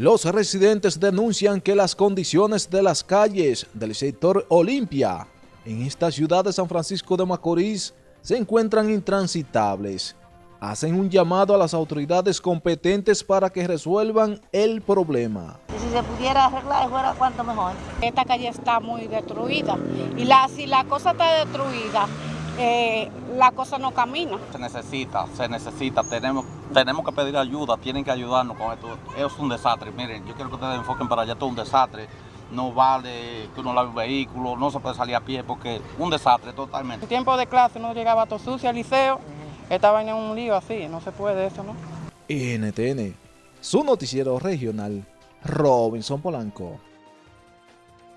Los residentes denuncian que las condiciones de las calles del sector Olimpia en esta ciudad de San Francisco de Macorís se encuentran intransitables. Hacen un llamado a las autoridades competentes para que resuelvan el problema. Si se pudiera arreglar, fuera cuanto mejor. Esta calle está muy destruida y la, si la cosa está destruida, eh, la cosa no camina. Se necesita, se necesita, tenemos, tenemos que pedir ayuda, tienen que ayudarnos con esto. Es un desastre, miren, yo quiero que ustedes enfoquen para allá, todo un desastre. No vale que uno lave un vehículo, no se puede salir a pie porque un desastre totalmente. En tiempo de clase no llegaba todo sucio al liceo, estaba en un lío así, no se puede eso, ¿no? NTN, su noticiero regional, Robinson Polanco.